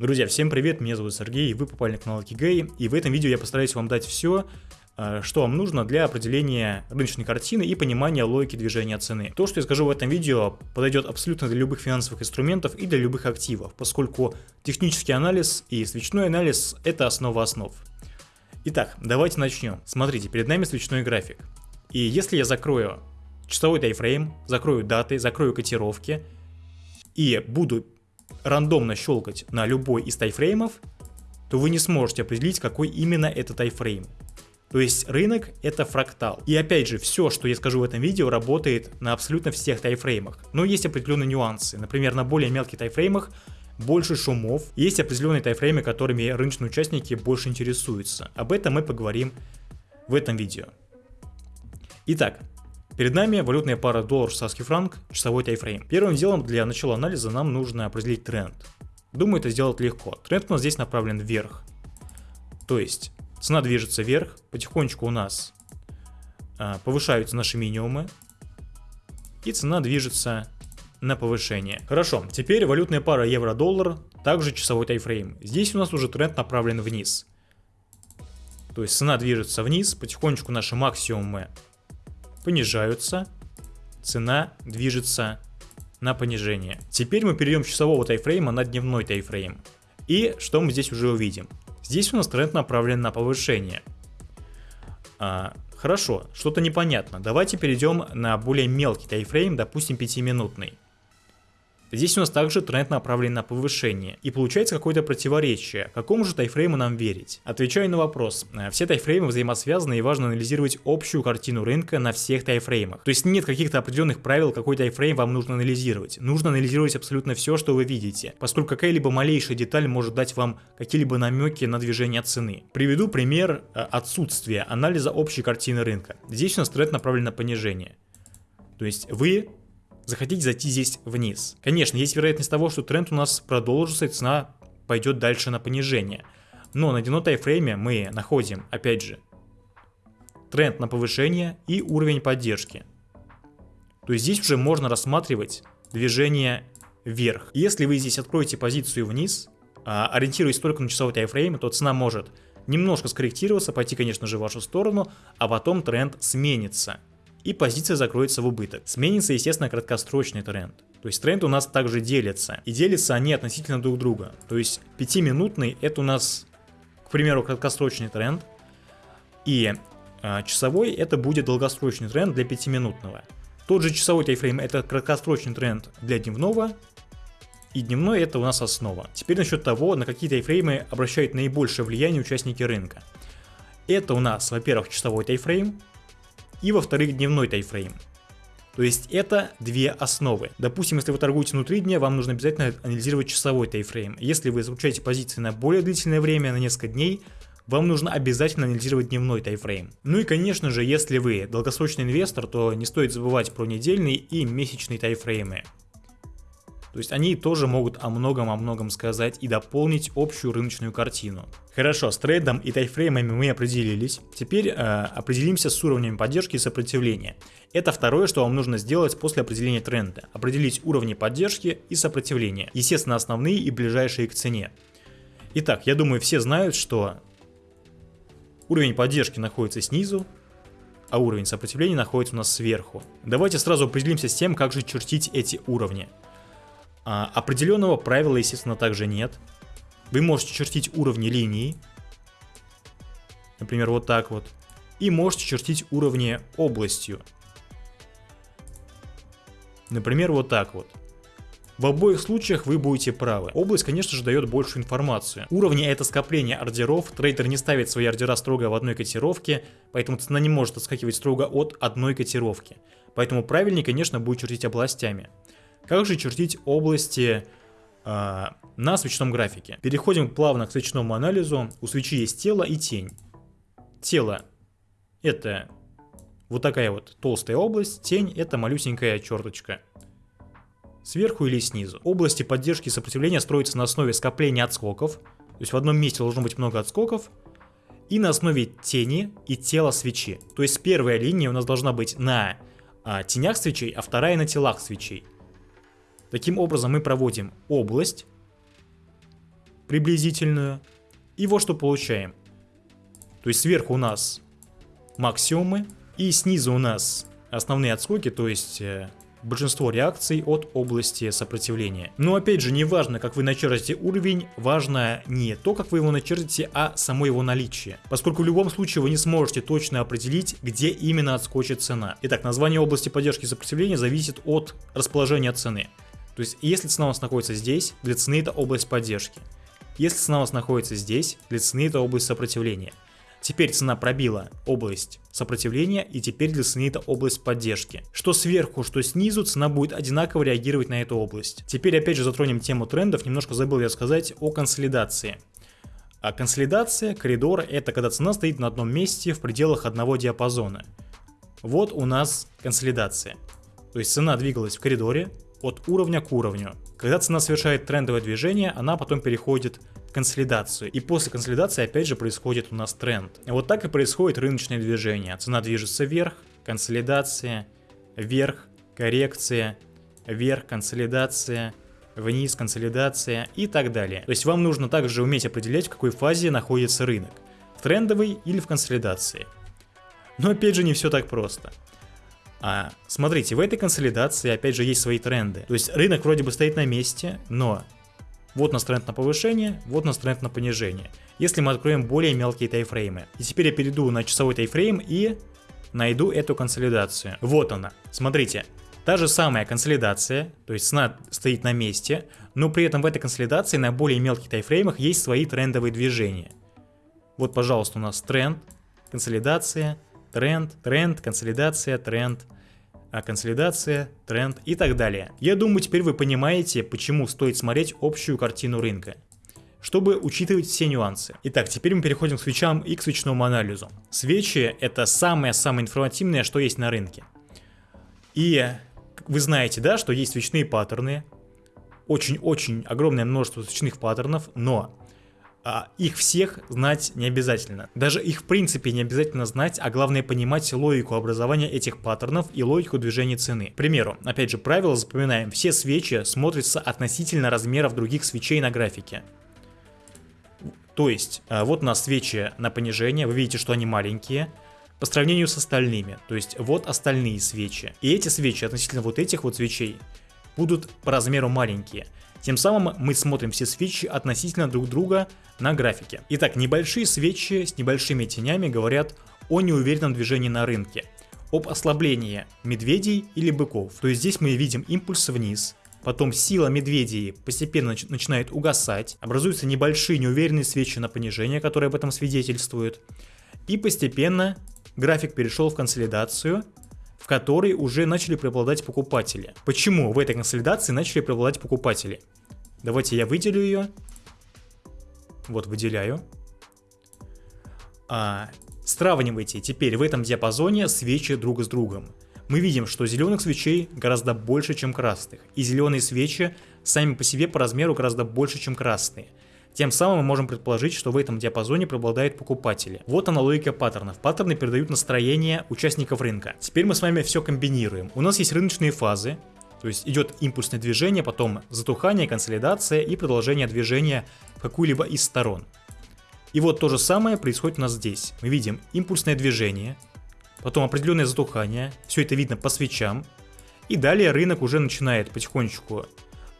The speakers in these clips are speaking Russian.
Друзья, всем привет, меня зовут Сергей, вы попали на канал Кигей, и в этом видео я постараюсь вам дать все, э, что вам нужно для определения рыночной картины и понимания логики движения цены. То, что я скажу в этом видео, подойдет абсолютно для любых финансовых инструментов и для любых активов, поскольку технический анализ и свечной анализ – это основа основ. Итак, давайте начнем. Смотрите, перед нами свечной график. И если я закрою часовой тайфрейм, закрою даты, закрою котировки и буду рандомно щелкать на любой из тайфреймов, то вы не сможете определить, какой именно это тайфрейм. То есть рынок это фрактал. И опять же, все, что я скажу в этом видео, работает на абсолютно всех тайфреймах. Но есть определенные нюансы. Например, на более мелких тайфреймах больше шумов. Есть определенные тайфреймы, которыми рыночные участники больше интересуются. Об этом мы поговорим в этом видео. Итак, Перед нами валютная пара доллар-швейцарский франк, часовой тайфрейм. Первым делом для начала анализа нам нужно определить тренд. Думаю, это сделать легко. Тренд у нас здесь направлен вверх. То есть цена движется вверх, потихонечку у нас а, повышаются наши минимумы, и цена движется на повышение. Хорошо, теперь валютная пара евро-доллар, также часовой тайфрейм. Здесь у нас уже тренд направлен вниз. То есть цена движется вниз, потихонечку наши максимумы понижаются, цена движется на понижение. Теперь мы перейдем часового тайфрейма на дневной тайфрейм. И что мы здесь уже увидим? Здесь у нас тренд направлен на повышение. А, хорошо, что-то непонятно. Давайте перейдем на более мелкий тайфрейм, допустим 5-минутный. Здесь у нас также тренд направлен на повышение. И получается какое-то противоречие. Какому же тайфрейму нам верить? Отвечаю на вопрос. Э, все тайфреймы взаимосвязаны и важно анализировать общую картину рынка на всех тайфреймах. То есть нет каких-то определенных правил, какой тайфрейм вам нужно анализировать. Нужно анализировать абсолютно все, что вы видите, поскольку какая-либо малейшая деталь может дать вам какие-либо намеки на движение цены. Приведу пример э, отсутствия анализа общей картины рынка. Здесь у нас тренд направлен на понижение. То есть вы захотите зайти здесь вниз. Конечно, есть вероятность того, что тренд у нас продолжится и цена пойдет дальше на понижение. Но на дневном тайфрейме мы находим, опять же, тренд на повышение и уровень поддержки. То есть здесь уже можно рассматривать движение вверх. Если вы здесь откроете позицию вниз, а, ориентируясь только на часовой тайфрейм, то цена может немножко скорректироваться, пойти, конечно же, в вашу сторону, а потом тренд сменится и позиция закроется в убыток. Сменится, естественно, краткосрочный тренд. То есть тренд у нас также делится. И делятся они относительно друг друга. То есть 5-минутный это у нас, к примеру, краткосрочный тренд. И э, часовой это будет долгосрочный тренд для 5-минутного. Тот же часовой тайфрейм это краткосрочный тренд для дневного. И дневной это у нас основа. Теперь насчет того, на какие тайфреймы обращают наибольшее влияние участники рынка. Это у нас, во-первых, часовой тайфрейм, и во-вторых дневной тайфрейм. То есть это две основы. Допустим, если вы торгуете внутри дня, вам нужно обязательно анализировать часовой тайфрейм. Если вы изучаете позиции на более длительное время, на несколько дней, вам нужно обязательно анализировать дневной тайфрейм. Ну и конечно же, если вы долгосрочный инвестор, то не стоит забывать про недельный и месячный тайфреймы. То есть они тоже могут о многом о многом сказать и дополнить общую рыночную картину. Хорошо, с трейдом и тайфреймами мы определились. Теперь э, определимся с уровнями поддержки и сопротивления. Это второе, что вам нужно сделать после определения тренда. Определить уровни поддержки и сопротивления. Естественно, основные и ближайшие к цене. Итак, я думаю, все знают, что уровень поддержки находится снизу, а уровень сопротивления находится у нас сверху. Давайте сразу определимся с тем, как же чертить эти уровни. А, определенного правила, естественно, также нет. Вы можете чертить уровни линий. Например, вот так вот. И можете чертить уровни областью. Например, вот так вот. В обоих случаях вы будете правы. Область, конечно же, дает большую информацию. Уровни это скопление ордеров, трейдер не ставит свои ордера строго в одной котировке, поэтому цена не может отскакивать строго от одной котировки. Поэтому правильнее, конечно, будет чертить областями. Как же чертить области э, на свечном графике? Переходим плавно к свечному анализу. У свечи есть тело и тень. Тело это вот такая вот толстая область, тень это малюсенькая черточка. Сверху или снизу. Области поддержки и сопротивления строятся на основе скопления отскоков. То есть в одном месте должно быть много отскоков. И на основе тени и тела свечи. То есть первая линия у нас должна быть на а, тенях свечей, а вторая на телах свечей. Таким образом мы проводим область, приблизительную. И вот что получаем. То есть сверху у нас максимумы, и снизу у нас основные отскоки, то есть э, большинство реакций от области сопротивления. Но опять же, не важно, как вы начертите уровень, важно не то, как вы его начертите, а само его наличие. Поскольку в любом случае вы не сможете точно определить, где именно отскочит цена. Итак, название области поддержки сопротивления зависит от расположения цены. То есть, если цена у нас находится здесь, для цены это область поддержки. Если цена у нас находится здесь, для цены это область сопротивления. Теперь цена пробила область сопротивления и теперь для цены это область поддержки. Что сверху, что снизу цена будет одинаково реагировать на эту область. Теперь опять же затронем тему трендов, немножко забыл я сказать о консолидации. А консолидация, коридор, это когда цена стоит на одном месте в пределах одного диапазона. Вот у нас консолидация. То есть цена двигалась в коридоре от уровня к уровню. Когда цена совершает трендовое движение, она потом переходит консолидацию. И после консолидации опять же происходит у нас тренд. Вот так и происходит рыночное движение. Цена движется вверх, консолидация, вверх, коррекция, вверх, консолидация, вниз, консолидация и так далее. То есть вам нужно также уметь определять, в какой фазе находится рынок. В трендовой или в консолидации. Но опять же не все так просто. А, смотрите, в этой консолидации опять же есть свои тренды. То есть рынок вроде бы стоит на месте, но вот у нас тренд на повышение, вот у нас тренд на понижение. Если мы откроем более мелкие тайфреймы. И теперь я перейду на часовой тайфрейм и найду эту консолидацию. Вот она. Смотрите, та же самая консолидация, то есть цена стоит на месте, но при этом в этой консолидации на более мелких тайфреймах есть свои трендовые движения. Вот, пожалуйста, у нас тренд, консолидация, тренд, тренд, консолидация, тренд, а консолидация, тренд и так далее. Я думаю, теперь вы понимаете, почему стоит смотреть общую картину рынка чтобы учитывать все нюансы. Итак, теперь мы переходим к свечам и к свечному анализу. Свечи это самое-самое информативное, что есть на рынке. И вы знаете, да, что есть свечные паттерны, очень-очень огромное множество свечных паттернов, но а, их всех знать не обязательно. Даже их в принципе не обязательно знать, а главное понимать логику образования этих паттернов и логику движения цены. К примеру, опять же, правило запоминаем, все свечи смотрятся относительно размеров других свечей на графике. То есть, а, вот у нас свечи на понижение, вы видите, что они маленькие, по сравнению с остальными. То есть, вот остальные свечи. И эти свечи относительно вот этих вот свечей будут по размеру маленькие. Тем самым мы смотрим все свечи относительно друг друга на графике. Итак, небольшие свечи с небольшими тенями говорят о неуверенном движении на рынке, об ослаблении медведей или быков. То есть здесь мы видим импульс вниз, потом сила медведей постепенно начинает угасать, образуются небольшие неуверенные свечи на понижение, которые об этом свидетельствуют, и постепенно график перешел в консолидацию, в которой уже начали преобладать покупатели. Почему в этой консолидации начали преобладать покупатели? Давайте я выделю ее. Вот выделяю. А, сравнивайте теперь в этом диапазоне свечи друг с другом. Мы видим, что зеленых свечей гораздо больше, чем красных. И зеленые свечи сами по себе по размеру гораздо больше, чем красные. Тем самым мы можем предположить, что в этом диапазоне преобладают покупатели. Вот она паттернов. Паттерны передают настроение участников рынка. Теперь мы с вами все комбинируем. У нас есть рыночные фазы, то есть идет импульсное движение, потом затухание, консолидация и продолжение движения в какую-либо из сторон. И вот то же самое происходит у нас здесь. Мы видим импульсное движение, потом определенное затухание, все это видно по свечам, и далее рынок уже начинает потихонечку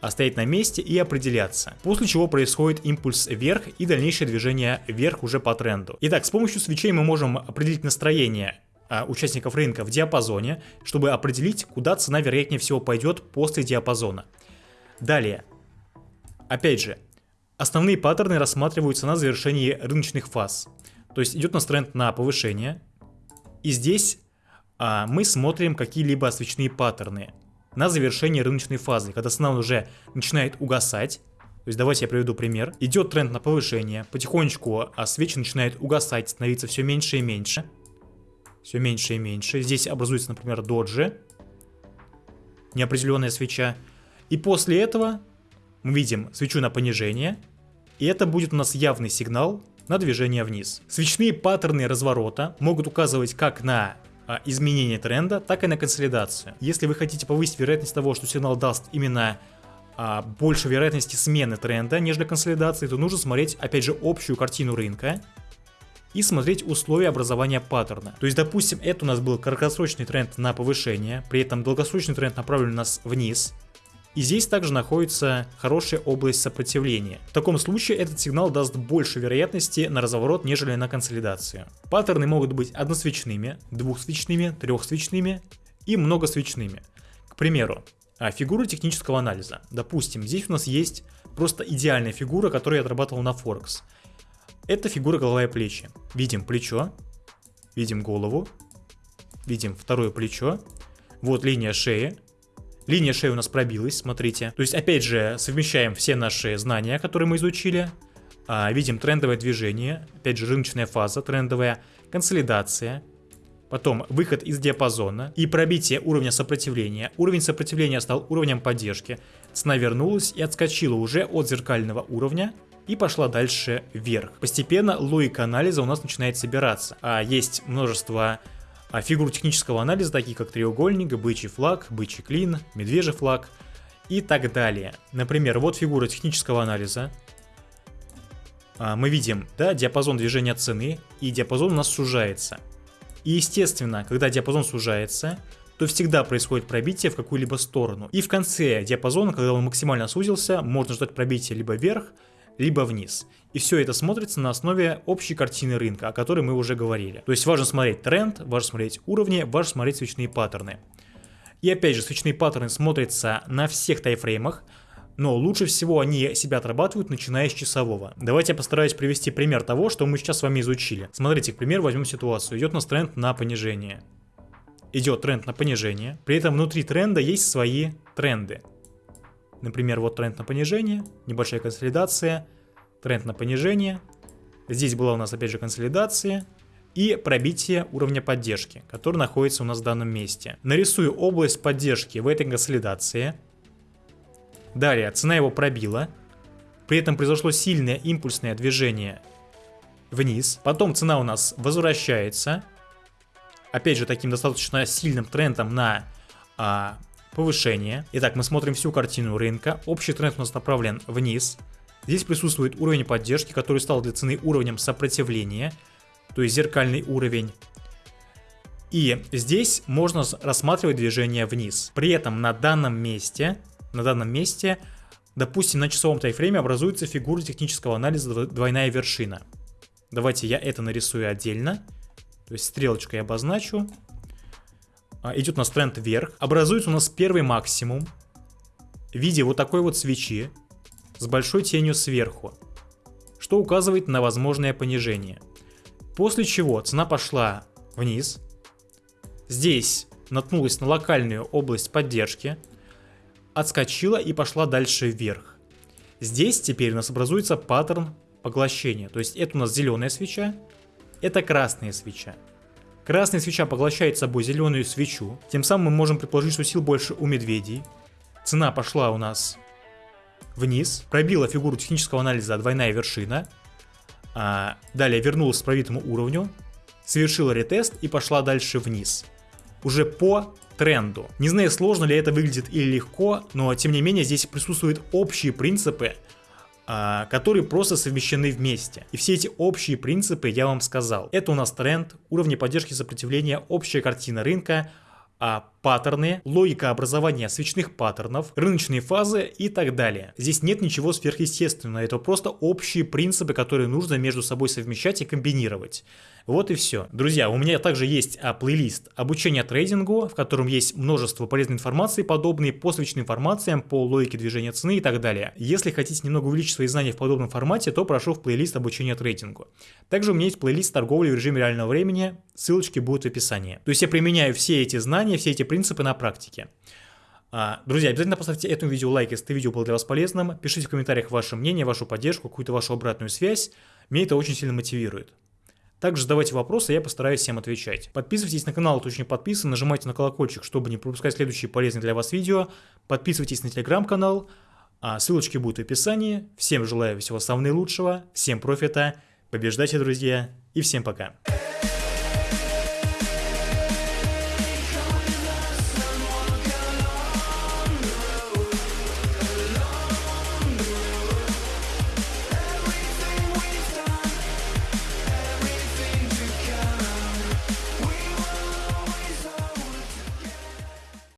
стоять на месте и определяться. После чего происходит импульс вверх и дальнейшее движение вверх уже по тренду. Итак, с помощью свечей мы можем определить настроение а, участников рынка в диапазоне, чтобы определить, куда цена вероятнее всего пойдет после диапазона. Далее, опять же, основные паттерны рассматриваются на завершении рыночных фаз. То есть идет у нас тренд на повышение, и здесь а, мы смотрим какие-либо свечные паттерны на завершение рыночной фазы, когда цена уже начинает угасать. То есть давайте я приведу пример. Идет тренд на повышение, потихонечку а свечи начинает угасать, становиться все меньше и меньше. Все меньше и меньше. Здесь образуется, например, доджи. Неопределенная свеча. И после этого мы видим свечу на понижение. И это будет у нас явный сигнал на движение вниз. Свечные паттерны разворота могут указывать как на изменение тренда, так и на консолидацию. Если вы хотите повысить вероятность того, что сигнал даст именно а, больше вероятности смены тренда, нежели консолидации, то нужно смотреть, опять же, общую картину рынка и смотреть условия образования паттерна. То есть, допустим, это у нас был краткосрочный тренд на повышение, при этом долгосрочный тренд направлен нас вниз, и здесь также находится хорошая область сопротивления. В таком случае этот сигнал даст больше вероятности на разворот, нежели на консолидацию. Паттерны могут быть односвечными, двухсвечными, трехсвечными и многосвечными. К примеру, а, фигуры технического анализа. Допустим, здесь у нас есть просто идеальная фигура, которую я отрабатывал на Форекс. Это фигура голова и плечи. Видим плечо, видим голову, видим второе плечо, вот линия шеи, Линия шеи у нас пробилась, смотрите. То есть, опять же, совмещаем все наши знания, которые мы изучили. А, видим трендовое движение, опять же, рыночная фаза трендовая, консолидация, потом выход из диапазона и пробитие уровня сопротивления. Уровень сопротивления стал уровнем поддержки. Цена вернулась и отскочила уже от зеркального уровня и пошла дальше вверх. Постепенно логика анализа у нас начинает собираться. А есть множество а фигуры технического анализа, такие как треугольник, бычий флаг, бычий клин, медвежий флаг и так далее. Например, вот фигура технического анализа. А, мы видим, да, диапазон движения цены, и диапазон у нас сужается. И естественно, когда диапазон сужается, то всегда происходит пробитие в какую-либо сторону. И в конце диапазона, когда он максимально сузился, можно ждать пробития либо вверх, либо вниз. И все это смотрится на основе общей картины рынка, о которой мы уже говорили. То есть важно смотреть тренд, важно смотреть уровни, важно смотреть свечные паттерны. И опять же, свечные паттерны смотрятся на всех тайфреймах, но лучше всего они себя отрабатывают, начиная с часового. Давайте я постараюсь привести пример того, что мы сейчас с вами изучили. Смотрите, к примеру, возьмем ситуацию. Идет у нас тренд на понижение. Идет тренд на понижение. При этом внутри тренда есть свои тренды. Например, вот тренд на понижение, небольшая консолидация, тренд на понижение. Здесь была у нас опять же консолидация и пробитие уровня поддержки, который находится у нас в данном месте. Нарисую область поддержки в этой консолидации. Далее, цена его пробила. При этом произошло сильное импульсное движение вниз. Потом цена у нас возвращается. Опять же, таким достаточно сильным трендом на а, повышение. Итак, мы смотрим всю картину рынка. Общий тренд у нас направлен вниз. Здесь присутствует уровень поддержки, который стал для цены уровнем сопротивления, то есть зеркальный уровень. И здесь можно рассматривать движение вниз. При этом на данном месте, на данном месте, допустим, на часовом тайфрейме образуется фигура технического анализа двойная вершина. Давайте я это нарисую отдельно. То есть стрелочкой обозначу. А, идет у нас тренд вверх. Образуется у нас первый максимум в виде вот такой вот свечи с большой тенью сверху, что указывает на возможное понижение. После чего цена пошла вниз. Здесь наткнулась на локальную область поддержки, отскочила и пошла дальше вверх. Здесь теперь у нас образуется паттерн поглощения. То есть это у нас зеленая свеча, это красная свеча. Красная свеча поглощает собой зеленую свечу, тем самым мы можем предположить, что сил больше у медведей. Цена пошла у нас вниз, пробила фигуру технического анализа двойная вершина, а, далее вернулась к пробитому уровню, совершила ретест и пошла дальше вниз. Уже по тренду. Не знаю, сложно ли это выглядит или легко, но тем не менее здесь присутствуют общие принципы, которые просто совмещены вместе. И все эти общие принципы я вам сказал. Это у нас тренд, уровни поддержки сопротивления, общая картина рынка, а, паттерны, логика образования свечных паттернов, рыночные фазы и так далее. Здесь нет ничего сверхъестественного, это просто общие принципы, которые нужно между собой совмещать и комбинировать. Вот и все. Друзья, у меня также есть а, плейлист обучения трейдингу, в котором есть множество полезной информации, подобные по свечным информациям, по логике движения цены и так далее. Если хотите немного увеличить свои знания в подобном формате, то прошу в плейлист обучения трейдингу. Также у меня есть плейлист торговли в режиме реального времени, ссылочки будут в описании. То есть я применяю все эти знания, все эти принципы на практике. А, друзья, обязательно поставьте этому видео лайк, если это видео было для вас полезным. Пишите в комментариях ваше мнение, вашу поддержку, какую-то вашу обратную связь. Меня это очень сильно мотивирует. Также задавайте вопросы, я постараюсь всем отвечать. Подписывайтесь на канал, не подписан, нажимайте на колокольчик, чтобы не пропускать следующие полезные для вас видео. Подписывайтесь на телеграм-канал, а ссылочки будут в описании. Всем желаю всего самого наилучшего, всем профита, побеждайте, друзья, и всем пока.